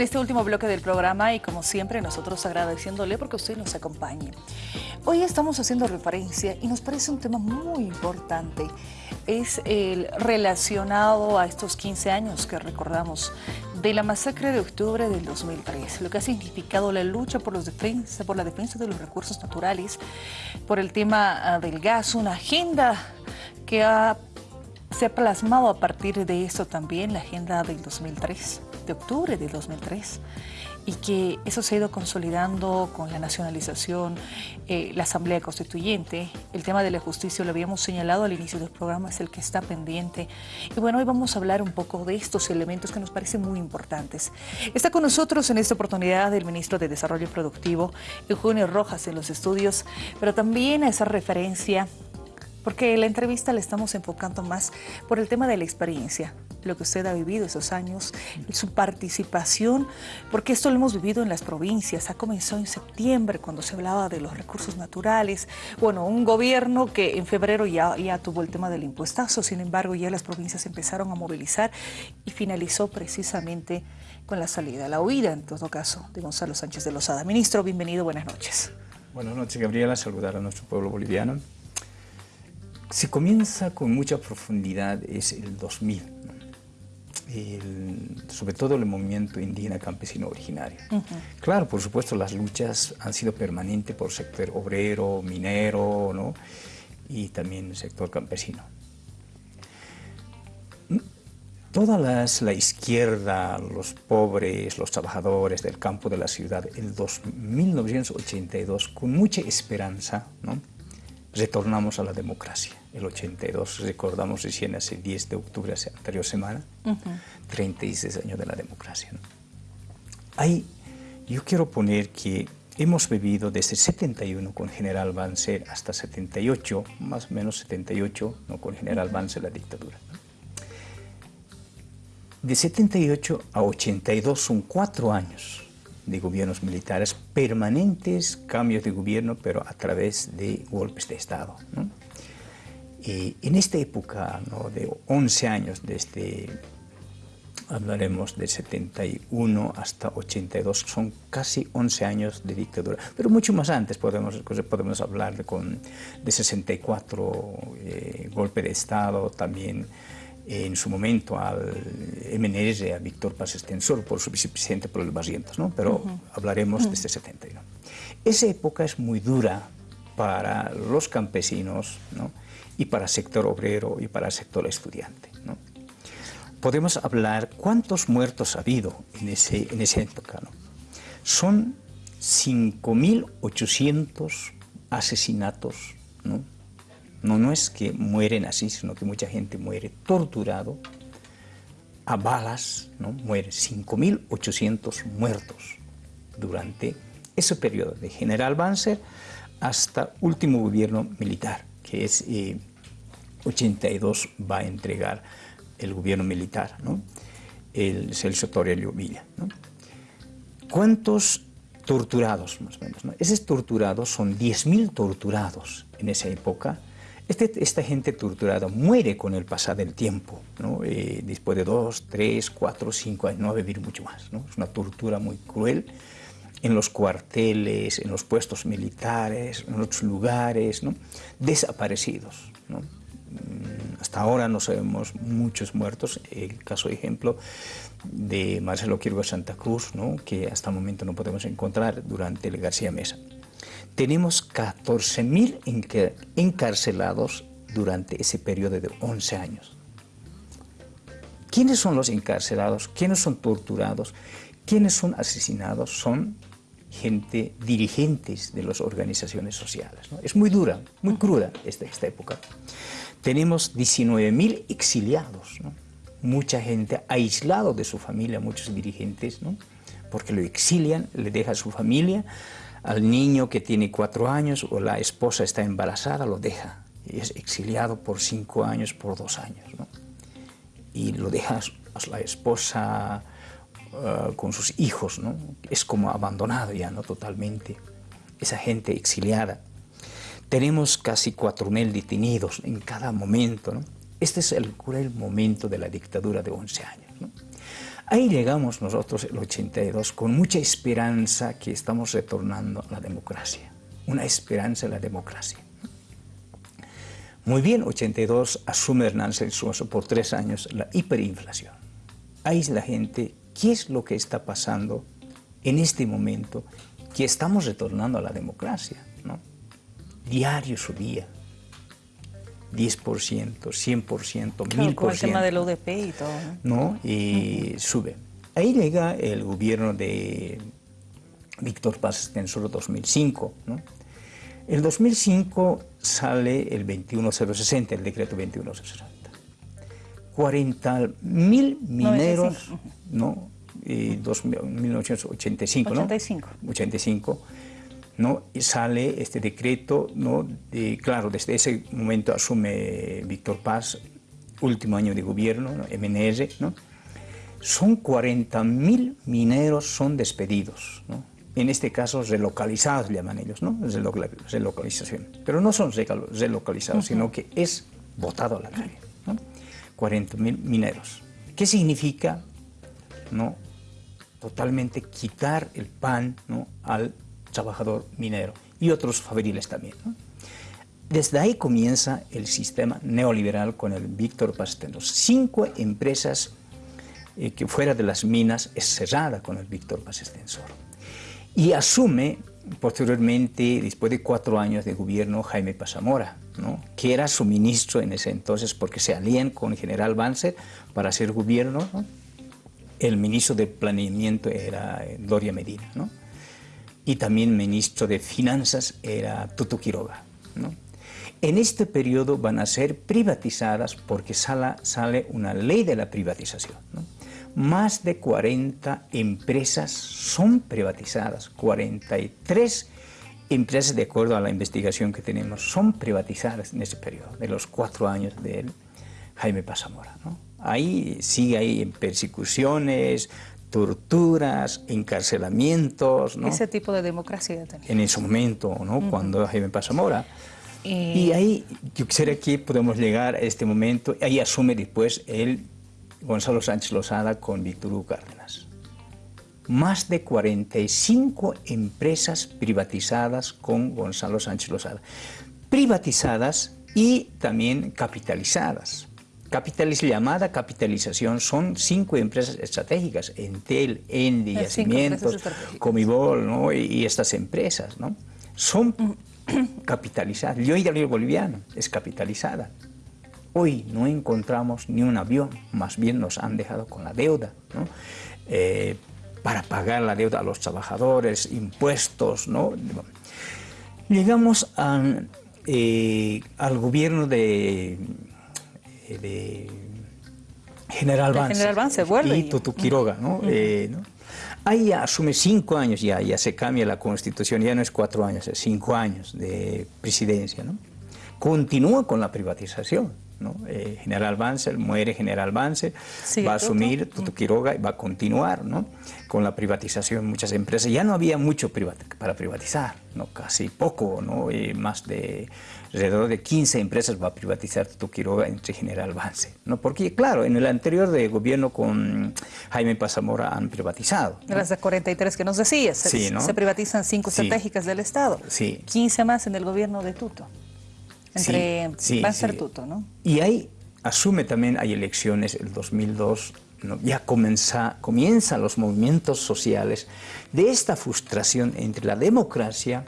En este último bloque del programa y como siempre nosotros agradeciéndole porque usted nos acompañe. Hoy estamos haciendo referencia y nos parece un tema muy importante. Es el relacionado a estos 15 años que recordamos de la masacre de octubre del 2003, lo que ha significado la lucha por, por la defensa de los recursos naturales, por el tema ah, del gas, una agenda que ha se ha plasmado a partir de eso también la agenda del 2003, de octubre del 2003, y que eso se ha ido consolidando con la nacionalización, eh, la Asamblea Constituyente, el tema de la justicia, lo habíamos señalado al inicio del programa, es el que está pendiente. Y bueno, hoy vamos a hablar un poco de estos elementos que nos parecen muy importantes. Está con nosotros en esta oportunidad el ministro de Desarrollo Productivo, Eugenio Rojas, en los estudios, pero también a esa referencia porque la entrevista la estamos enfocando más por el tema de la experiencia, lo que usted ha vivido esos años, su participación, porque esto lo hemos vivido en las provincias, ha comenzado en septiembre cuando se hablaba de los recursos naturales, bueno, un gobierno que en febrero ya, ya tuvo el tema del impuestazo, sin embargo ya las provincias empezaron a movilizar y finalizó precisamente con la salida, la huida en todo caso de Gonzalo Sánchez de Lozada. Ministro, bienvenido, buenas noches. Buenas noches, Gabriela, saludar a nuestro pueblo boliviano. Se comienza con mucha profundidad, es el 2000, sobre todo el movimiento indígena campesino originario. Claro, por supuesto, las luchas han sido permanentes por el sector obrero, minero, ¿no? y también el sector campesino. Toda la izquierda, los pobres, los trabajadores del campo de la ciudad, en 1982, con mucha esperanza, ¿no? Retornamos a la democracia. El 82, recordamos recién hace 10 de octubre, hace anterior semana, 36 años de la democracia. Ahí yo quiero poner que hemos vivido desde 71 con General Banzer hasta 78, más o menos 78, ¿no? con General Banzer la dictadura. De 78 a 82 son cuatro años de gobiernos militares permanentes, cambios de gobierno, pero a través de golpes de Estado. Y en esta época de 11 años, desde, hablaremos de 71 hasta 82, son casi 11 años de dictadura, pero mucho más antes podemos, podemos hablar de, con, de 64, eh, golpe de Estado, también en su momento al MNR, a Víctor Paz Extensor, por su vicepresidente por el Barrientos, ¿no? pero hablaremos de este 71. Esa época es muy dura para los campesinos ¿no? y para el sector obrero y para el sector estudiante. ¿no? Podemos hablar cuántos muertos ha habido en, ese, en esa época. ¿no? Son 5.800 asesinatos ¿no? No, no es que mueren así, sino que mucha gente muere torturado, a balas, ¿no? muere 5.800 muertos durante ese periodo de General Banzer hasta último gobierno militar, que es 82 eh, va a entregar el gobierno militar, ¿no? el Celso Torelio Villa. ¿no? ¿Cuántos torturados, más o menos? ¿no? Esos torturados son 10.000 torturados en esa época, este, esta gente torturada muere con el pasar del tiempo. Eh, después de dos, tres, cuatro, cinco años, no va a vivir mucho más. Es una tortura muy cruel en los cuarteles, en los puestos militares, en otros lugares, desaparecidos. Mm, hasta ahora no sabemos muchos muertos, el caso ejemplo de Marcelo Quirgo Santa Cruz, que hasta el momento no podemos encontrar durante el García Mesa tenemos 14.000 encarcelados durante ese periodo de 11 años. ¿Quiénes son los encarcelados? ¿Quiénes son torturados? ¿Quiénes son asesinados? Son gente, dirigentes de las organizaciones sociales. Es muy dura, muy cruda esta, esta época. Tenemos 19.000 exiliados, mucha gente aislada de su familia, muchos dirigentes, porque lo exilian, le deja a su familia, al niño que tiene cuatro años o la esposa está embarazada, lo deja. Y es exiliado por cinco años, por dos años. ¿no? Y lo deja a la esposa uh, con sus hijos. ¿no? Es como abandonado ya, ¿no? Totalmente. Esa gente exiliada. Tenemos casi 4.000 detenidos en cada momento. ¿no? Este es el cruel momento de la dictadura de 11 años. Ahí llegamos nosotros el 82 con mucha esperanza que estamos retornando a la democracia, una esperanza en la democracia. Muy bien, 82 asume Hernández Suazo por tres años la hiperinflación. Ahí la gente, ¿qué es lo que está pasando en este momento que estamos retornando a la democracia? ¿no? Diario subía, 10%, 100%, 1000%. Con el tema del ODP y todo. ¿no? Y sube. Ahí llega el gobierno de Víctor Paz en solo 2005. ¿no? El 2005 sale el 21060, el decreto 21060. 40 mil mineros, ¿no? Y 1985, ¿no? 85. 85 ¿no? Y sale este decreto, ¿no? Claro, desde ese momento asume Víctor Paz, último año de gobierno, ¿no? MNR, ¿no? Son 40 mil mineros son despedidos, ¿no? En este caso relocalizados llaman ellos, ¿no? Relocalización. Pero no son relocalizados, sino que es votado a la calle, ¿no? 40 mil mineros. ¿Qué significa, no? Totalmente quitar el pan, ¿no? Al trabajador minero y otros fabriles también. Desde ahí comienza el sistema neoliberal con el Víctor Pastenos. Cinco empresas eh, que fuera de las minas es cerrada con el Víctor Paz Y asume posteriormente, después de cuatro años de gobierno, Jaime Pasamora, ¿no? que era su ministro en ese entonces porque se alían con el general Banzer para hacer gobierno. El ministro de Planeamiento era eh, Doria Medina. ¿no? Y también ministro de Finanzas era Tutu Quiroga. ¿no? En este periodo van a ser privatizadas porque sale, sale una ley de la privatización. ¿no? Más de 40 empresas son privatizadas, 43 empresas, de acuerdo a la investigación que tenemos, son privatizadas en ese periodo, de los cuatro años de Jaime Pasamora. ¿no? Ahí sigue ahí en persecuciones, torturas, encarcelamientos. ¿no? Ese tipo de democracia también. En ese momento, ¿no? Cuando Jaime Pasamora. Y ahí yo quisiera que podemos llegar a este momento, ahí asume después el Gonzalo Sánchez Lozada con Víctor Hugo Cárdenas. Más de 45 empresas privatizadas con Gonzalo Sánchez Lozada. Privatizadas y también capitalizadas. Capitaliz llamada capitalización son cinco empresas estratégicas, Entel, Endi, Yacimientos, Comibol ¿no? y, estas empresas. ¿no? Son capitalizadas. El río boliviano es capitalizada. Hoy no encontramos ni un avión, más bien nos han dejado con la deuda. ¿no? Eh, para pagar la deuda a los trabajadores, impuestos. ¿no? Llegamos eh, al gobierno de de General Vance. General Vance, vuelve. Y Tutu Quiroga, ¿no? Eh, ¿no? Ahí asume cinco años ya, ya se cambia la constitución, ya no es cuatro años, es cinco años de presidencia, ¿no? Continúa con la privatización, ¿no? Eh, General Vance, muere General Vance, va a asumir Tutu Quiroga y va a continuar, ¿no? Con la privatización de muchas empresas. Ya no había mucho para privatizar, ¿no? Casi poco, ¿no? Y más de alrededor de 15 empresas va a privatizar Quiroga entre General Vance. ¿no? Porque, claro, en el anterior de gobierno con Jaime Pasamora han privatizado. ¿no? Las de 43 que nos decías, se, privatizan cinco estratégicas del Estado. Sí. 15 más en el gobierno de Tuto. Entre sí, ser Tuto, ¿no? Y ahí asume también, hay elecciones, el 2002, ya comienza, comienzan los movimientos sociales de esta frustración entre la democracia,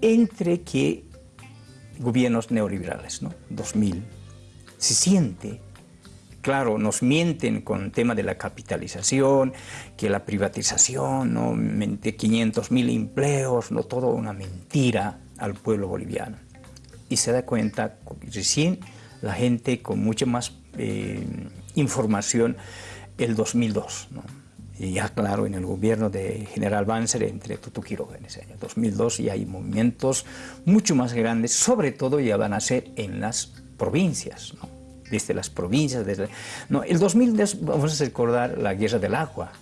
entre que gobiernos neoliberales, ¿no? 2000. Se siente, claro, nos mienten con el tema de la capitalización, que la privatización, ¿no? 500 mil empleos, no todo una mentira al pueblo boliviano. Y se da cuenta recién la gente con mucha más eh, información el 2002, ¿no? Y ya claro, en el gobierno de General Banzer entre Tutu Quiroga en ese año 2002 y hay movimientos mucho más grandes, sobre todo ya van a ser en las provincias, ¿no? desde las provincias. Desde, no, el 2002 vamos a recordar la guerra del agua,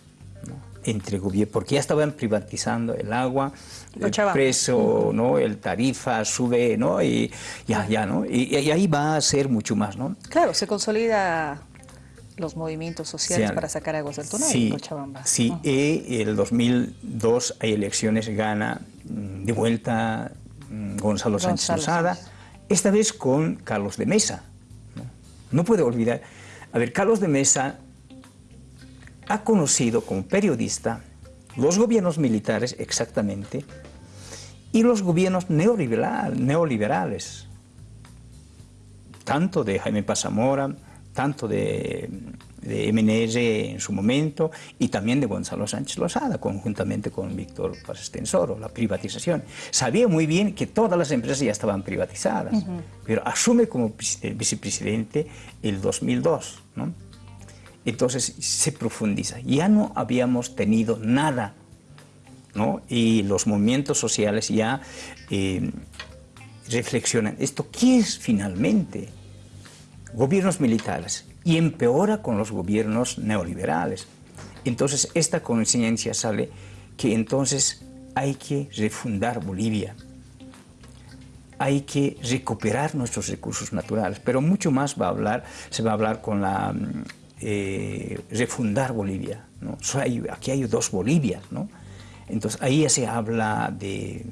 ¿no? entre porque ya estaban privatizando el agua, el precio, ¿no? el tarifa sube, ¿no? y ya, ya, ¿no? Y, y, ahí va a ser mucho más, ¿no? Claro, se consolida los movimientos sociales para sacar aguas del túnel sí, en Cochabamba. Sí, y el 2002 hay elecciones, gana mm, de vuelta mm, Gonzalo, Sánchez Lozada, esta vez con Carlos de Mesa. ¿no? no puede olvidar, a ver, Carlos de Mesa ha conocido como periodista los gobiernos militares exactamente y los gobiernos neoliberales, tanto de Jaime Pazamora, tanto de, de MNR en su momento y también de Gonzalo Sánchez Lozada, conjuntamente con Víctor Paz Estensoro, la privatización. Sabía muy bien que todas las empresas ya estaban privatizadas, pero asume como vicepresidente el 2002, ¿no? Entonces se profundiza. Ya no habíamos tenido nada, ¿no? Y los movimientos sociales ya eh, reflexionan, ¿esto qué es finalmente? Gobiernos militares. Y empeora con los gobiernos neoliberales. Entonces esta conciencia sale que entonces hay que refundar Bolivia. Hay que recuperar nuestros recursos naturales, pero mucho más va a hablar, se va a hablar con la eh, refundar Bolivia. aquí hay dos Bolivias. ¿no? Entonces ahí ya se habla de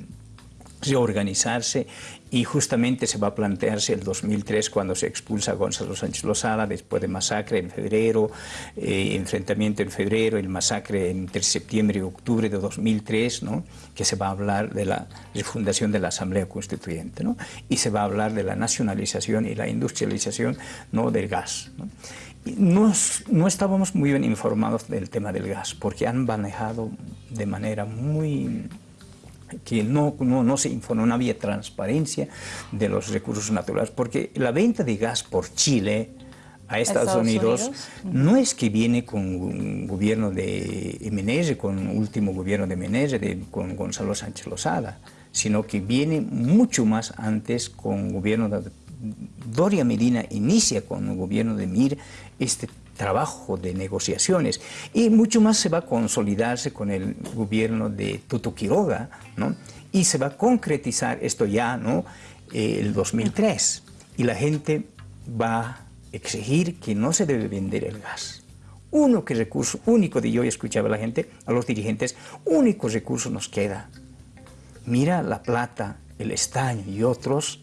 reorganizarse y justamente se va a plantearse el 2003 cuando se expulsa a Gonzalo Sánchez Lozada después de masacre en febrero, eh, enfrentamiento en febrero, el masacre entre septiembre y octubre de 2003, ¿no? que se va a hablar de la refundación de la Asamblea Constituyente ¿no? y se va a hablar de la nacionalización y la industrialización ¿no? del gas. ¿no? No, no, estábamos muy bien informados del tema del gas, porque han manejado de manera muy que no, no, no, se informó, no había transparencia de los recursos naturales, porque la venta de gas por Chile a Estados, Unidos, no es que viene con un gobierno de Menezes, con el último gobierno de Menezes, de, con Gonzalo Sánchez Lozada, sino que viene mucho más antes con el gobierno de Doria Medina inicia con el gobierno de Mir este trabajo de negociaciones y mucho más se va a consolidarse con el gobierno de Tuto Quiroga ¿no? y se va a concretizar esto ya ¿no? Eh, el 2003 y la gente va a exigir que no se debe vender el gas. Uno que recurso único de yo escuchaba a la gente, a los dirigentes, único recurso nos queda. Mira la plata, el estaño y otros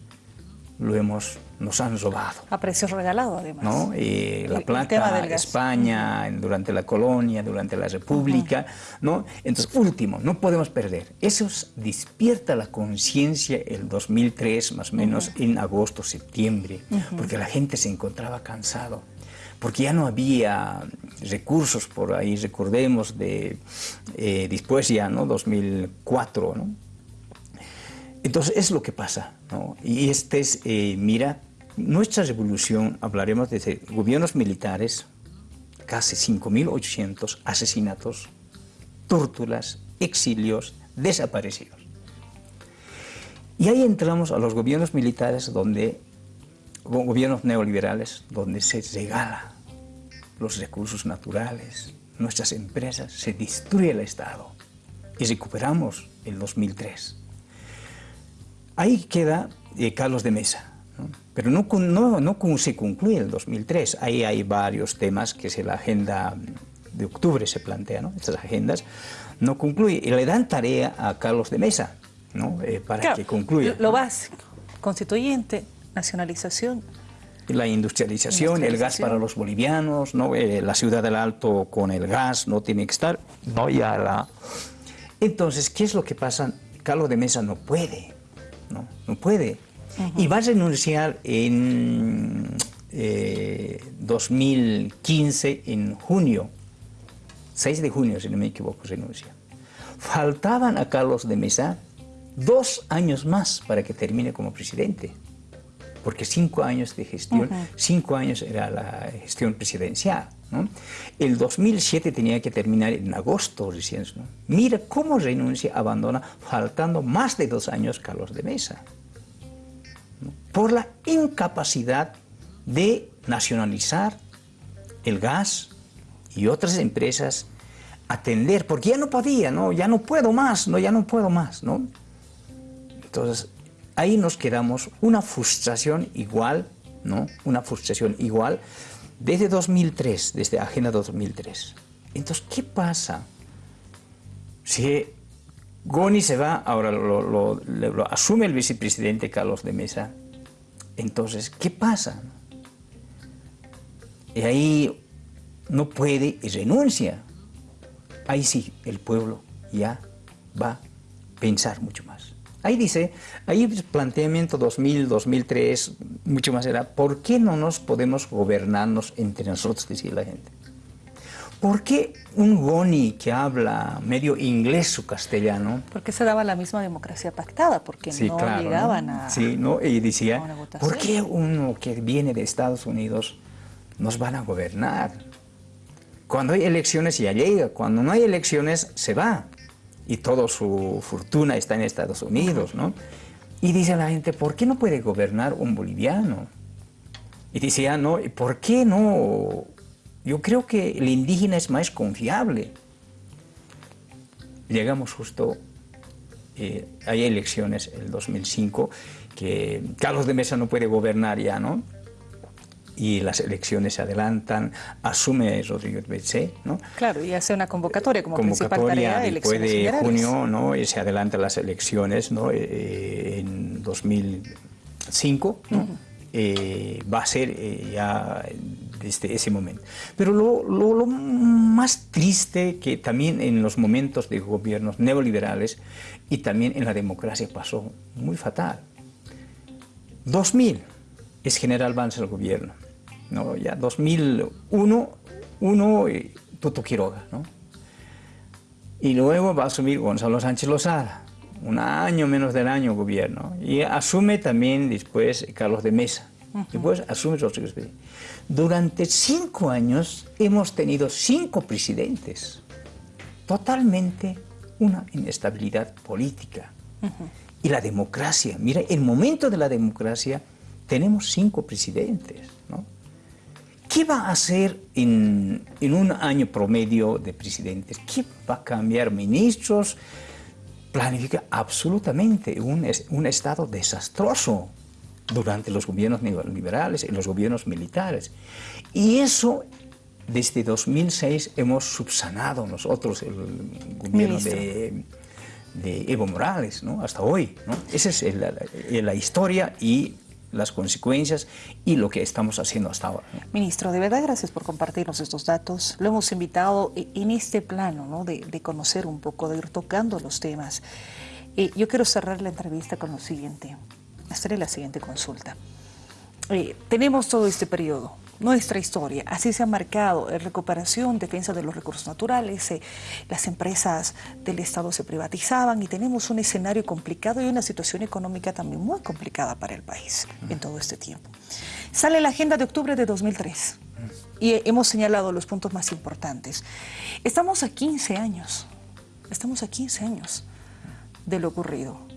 lo hemos, nos han robado. A precios regalados, además. ¿no? la plata, España, durante la colonia, durante la República, ¿no? Entonces, último, no podemos perder. Eso despierta la conciencia el 2003, más o menos, en agosto, septiembre, porque la gente se encontraba cansado porque ya no había recursos por ahí, recordemos, de, eh, después ya, ¿no? 2004, ¿no? Entonces es lo que pasa, ¿no? Y este es, eh, mira, nuestra revolución, hablaremos de gobiernos militares, casi 5.800 asesinatos, torturas, exilios, desaparecidos. Y ahí entramos a los gobiernos militares donde, gobiernos neoliberales, donde se regala los recursos naturales, nuestras empresas, se destruye el Estado. Y recuperamos el 2003. Ahí queda eh, Carlos de Mesa, pero no, no, no se concluye el 2003. Ahí hay varios temas que si la agenda de octubre se plantea, ¿no? estas agendas, no concluye. Y le dan tarea a Carlos de Mesa ¿no? Eh, para que concluya. Lo básico, constituyente, nacionalización. La industrialización, el gas para los bolivianos, ¿no? Eh, la ciudad del Alto con el gas no tiene que estar. No, ya la... Entonces, ¿qué es lo que pasa? Carlos de Mesa no puede no, no puede. Y va a renunciar en 2015, eh, en junio, 6 de junio, si no me equivoco, renuncia. Faltaban a Carlos de Mesa dos años más para que termine como presidente, porque cinco años de gestión, cinco años era la gestión presidencial. El 2007 tenía que terminar en agosto recién. Mira cómo renuncia, abandona, faltando más de dos años Carlos de Mesa. Por la incapacidad de nacionalizar el gas y otras empresas, atender, porque ya no podía, ¿no? ya no puedo más, no, ya no puedo más. ¿no? Entonces, ahí nos quedamos una frustración igual, ¿no? una frustración igual, desde 2003, desde Agenda 2003. Entonces, ¿qué pasa? Si Goni se va, ahora lo, asume el vicepresidente Carlos de Mesa, entonces, ¿qué pasa? Y ahí no puede y renuncia. Ahí sí, el pueblo ya va a pensar mucho más. Ahí dice, ahí planteamiento 2000, 2003, mucho más era, ¿por qué no nos podemos gobernarnos entre nosotros, decía la gente? ¿Por qué un Goni que habla medio inglés o castellano? Porque se daba la misma democracia pactada, porque no llegaban a. Sí, ¿no? Y decía, ¿por qué uno que viene de Estados Unidos nos van a gobernar? Cuando hay elecciones ya llega, cuando no hay elecciones se va. Y toda su fortuna está en Estados Unidos, ¿no? Y dice la gente, ¿por qué no puede gobernar un boliviano? Y decía, no, ¿por qué no yo creo que el indígena es más confiable. Llegamos justo, eh, hay elecciones el 2005, que Carlos de Mesa no puede gobernar ya, ¿no? Y las elecciones se adelantan, asume Rodrigo Betze, ¿no? Claro, y hace una convocatoria como principal tarea de después de junio, ¿no? Y se adelantan las elecciones, ¿no? Eh, en 2005, ¿no? Eh, va a ser ya desde ese momento. Pero lo, más triste que también en los momentos de gobiernos neoliberales y también en la democracia pasó muy fatal. 2000 es General Vance el gobierno, ¿no? ya 2001, uno, eh, Tuto Quiroga, ¿no? y luego va a asumir Gonzalo Sánchez Lozada, un año menos del año gobierno, y asume también después Carlos de Mesa, después asume durante cinco años hemos tenido cinco presidentes. Totalmente una inestabilidad política. Y la democracia, mira, el momento de la democracia tenemos cinco presidentes. ¿Qué va a hacer en, un año promedio de presidentes? ¿Qué va a cambiar ministros? Planifica absolutamente un, un Estado desastroso durante los gobiernos neoliberales y los gobiernos militares. Y eso desde 2006 hemos subsanado nosotros el gobierno de, Evo Morales, ¿no? hasta hoy. ¿no? Esa es la, historia y las consecuencias y lo que estamos haciendo hasta ahora. Ministro, de verdad gracias por compartirnos estos datos. Lo hemos invitado en este plano ¿no? de, conocer un poco, de ir tocando los temas. Eh, yo quiero cerrar la entrevista con lo siguiente. Esta es la siguiente consulta. Eh, tenemos todo este periodo, nuestra historia, así se ha marcado, eh, recuperación, defensa de los recursos naturales, eh, las empresas del Estado se privatizaban y tenemos un escenario complicado y una situación económica también muy complicada para el país en todo este tiempo. Sale la agenda de octubre de 2003 y hemos señalado los puntos más importantes. Estamos a 15 años, estamos a 15 años de lo ocurrido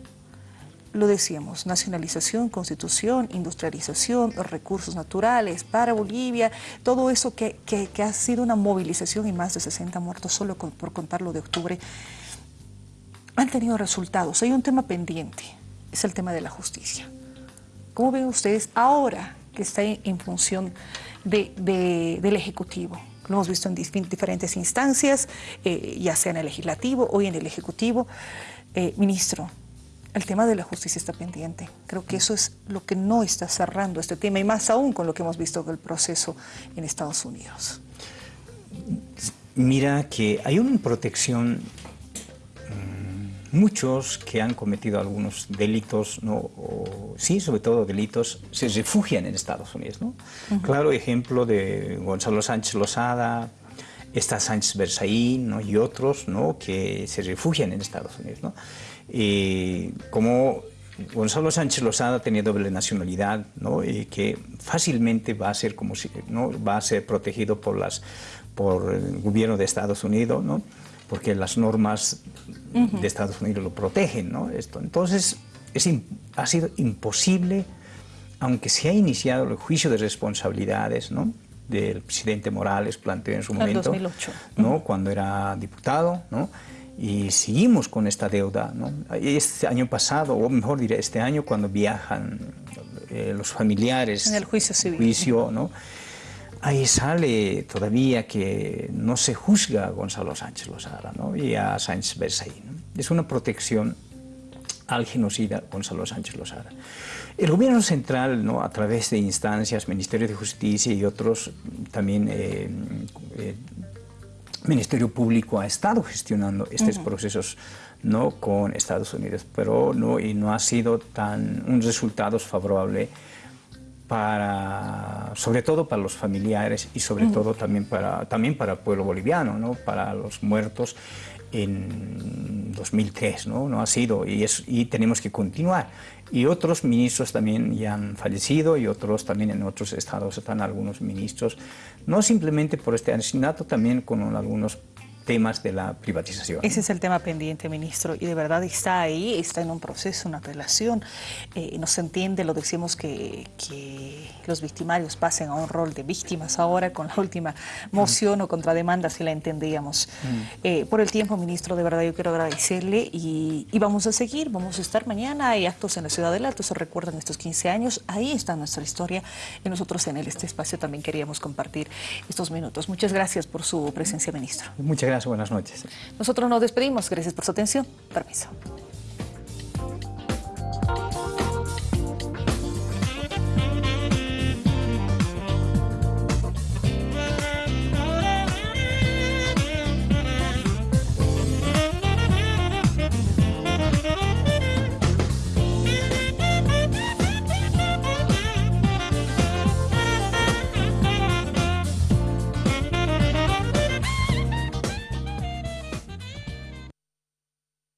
lo decíamos, nacionalización, constitución, industrialización, recursos naturales para Bolivia, todo eso que, ha sido una movilización y más de 60 muertos solo por contarlo de octubre, han tenido resultados. Hay un tema pendiente, es el tema de la justicia. ¿Cómo ven ustedes ahora que está en, función del Ejecutivo? Lo hemos visto en diferentes instancias, eh, ya sea en el Legislativo, hoy en el Ejecutivo. Eh, ministro, el tema de la justicia está pendiente. Creo que eso es lo que no está cerrando este tema y más aún con lo que hemos visto del proceso en Estados Unidos. Mira que hay una protección, mm, muchos que han cometido algunos delitos, ¿no? sí, sobre todo delitos, se refugian en Estados Unidos. ¿no? Claro, ejemplo de Gonzalo Sánchez Lozada, está Sánchez ¿no? y otros ¿no? que se refugian en Estados Unidos. ¿no? Y como Gonzalo Sánchez Lozada tenía doble nacionalidad, ¿no? y que fácilmente va a ser como si, ¿no? va a ser protegido por las por el gobierno de Estados Unidos, ¿no? porque las normas de Estados Unidos lo protegen, ¿no? Esto. Entonces es, ha sido imposible, aunque se ha iniciado el juicio de responsabilidades, ¿no? del presidente Morales planteó en su momento, 2008. ¿no? cuando era diputado, ¿no? Y seguimos con esta deuda. ¿no? Este año pasado, o mejor diré, este año cuando viajan eh, los familiares en el juicio civil, juicio, ¿no? ahí sale todavía que no se juzga a Gonzalo Sánchez Lozada ¿no? y a Sánchez Berzaí. Es una protección al genocida Gonzalo Sánchez Lozada. El gobierno central, ¿no? a través de instancias, Ministerio de Justicia y otros, también eh, eh, Ministerio Público ha estado gestionando estos procesos no con Estados Unidos, pero no, y no ha sido tan un resultado favorable para, sobre todo para los familiares y sobre todo también para, también para el pueblo boliviano, ¿no? para los muertos en 2003, ¿no? no ha sido y, es, y tenemos que continuar. Y otros ministros también ya han fallecido y otros también en otros estados están algunos ministros, no simplemente por este asesinato, también con algunos temas de la privatización. Ese es el tema pendiente, ministro, y de verdad está ahí, está en un proceso, una relación, eh, no se entiende, lo decimos que, que, los victimarios pasen a un rol de víctimas ahora con la última moción o contrademanda, si la entendíamos. Mm. Eh, por el tiempo, ministro, de verdad yo quiero agradecerle y, y, vamos a seguir, vamos a estar mañana, hay actos en la Ciudad del Alto, se recuerdan estos 15 años, ahí está nuestra historia y nosotros en este espacio también queríamos compartir estos minutos. Muchas gracias por su presencia, ministro. Muchas gracias buenas noches. Nosotros nos despedimos, gracias por su atención. Permiso.